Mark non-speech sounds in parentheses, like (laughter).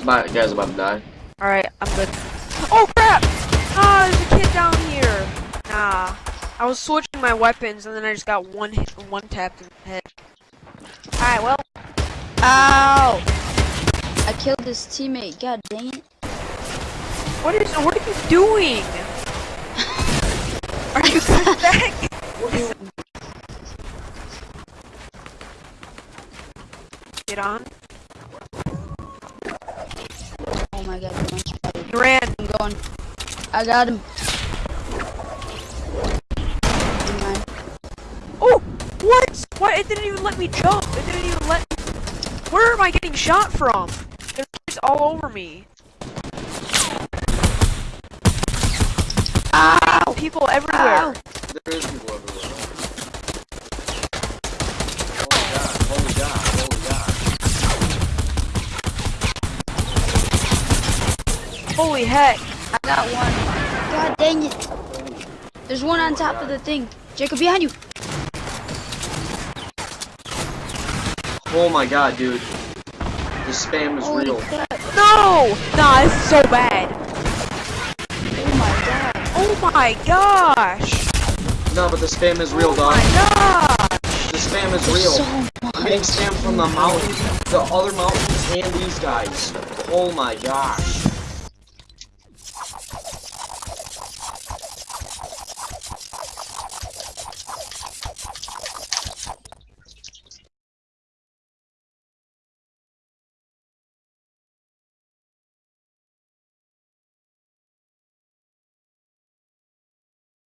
This about, guy's about to die. Alright, I'm good. Oh crap! Ah, there's a kid down here. Nah. I was switching my weapons and then I just got one hit, one tapped in the head. Alright, well. Ow! I killed his teammate. God dang it. What is, what are you doing? Are you coming (laughs) back? Get on. My god, I'm on ran. I'm going. I got him. Oh! What? What? It didn't even let me jump. It didn't even let me. Where am I getting shot from? There's kids all over me. Ow! People everywhere. Ow. There is people holy heck. I got one. God dang it. There's one on top of the thing. Jacob, behind you. Oh my god, dude. The spam is Holy real. crap. No! Nah, this is so bad. Oh my god. Oh my gosh. No, but the spam is real, oh dog. my gosh. The spam is There's real. so I'm getting much. spam from the mountain, the other mountains, and these guys. Oh my gosh.